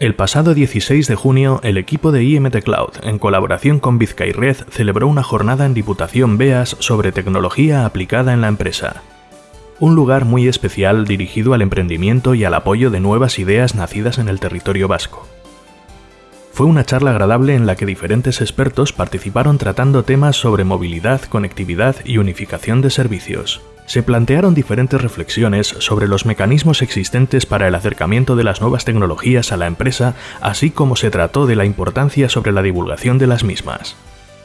El pasado 16 de junio, el equipo de IMT Cloud, en colaboración con Red, celebró una jornada en Diputación Beas sobre tecnología aplicada en la empresa. Un lugar muy especial dirigido al emprendimiento y al apoyo de nuevas ideas nacidas en el territorio vasco. Fue una charla agradable en la que diferentes expertos participaron tratando temas sobre movilidad, conectividad y unificación de servicios se plantearon diferentes reflexiones sobre los mecanismos existentes para el acercamiento de las nuevas tecnologías a la empresa, así como se trató de la importancia sobre la divulgación de las mismas.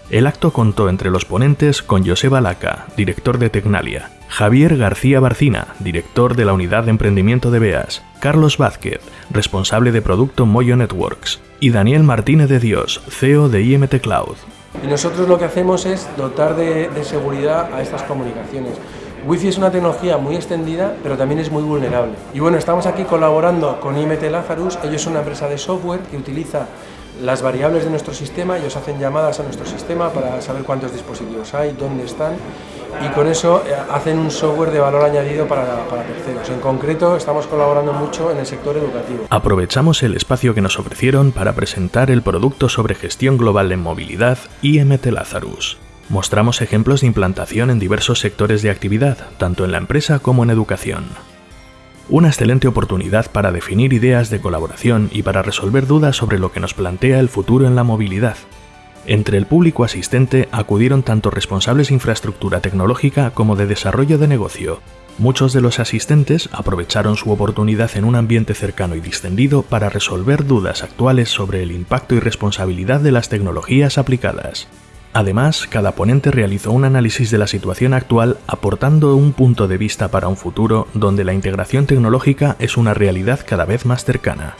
El acto contó entre los ponentes con Joseba Laca, director de Tecnalia, Javier García Barcina, director de la Unidad de Emprendimiento de BEAS, Carlos Vázquez, responsable de Producto Moyo Networks, y Daniel Martínez de Dios, CEO de IMT Cloud. Y nosotros lo que hacemos es dotar de, de seguridad a estas comunicaciones. Wi-Fi es una tecnología muy extendida, pero también es muy vulnerable. Y bueno, estamos aquí colaborando con IMT Lazarus, ellos son una empresa de software que utiliza las variables de nuestro sistema, ellos hacen llamadas a nuestro sistema para saber cuántos dispositivos hay, dónde están, y con eso eh, hacen un software de valor añadido para, para, terceros. En concreto, estamos colaborando mucho en el sector educativo. Aprovechamos el espacio que nos ofrecieron para presentar el producto sobre gestión global en movilidad IMT Lazarus. Mostramos ejemplos de implantación en diversos sectores de actividad, tanto en la empresa como en educación. Una excelente oportunidad para definir ideas de colaboración y para resolver dudas sobre lo que nos plantea el futuro en la movilidad. Entre el público asistente acudieron tanto responsables de infraestructura tecnológica como de desarrollo de negocio. Muchos de los asistentes aprovecharon su oportunidad en un ambiente cercano y distendido para resolver dudas actuales sobre el impacto y responsabilidad de las tecnologías aplicadas. Además, cada ponente realizó un análisis de la situación actual aportando un punto de vista para un futuro donde la integración tecnológica es una realidad cada vez más cercana.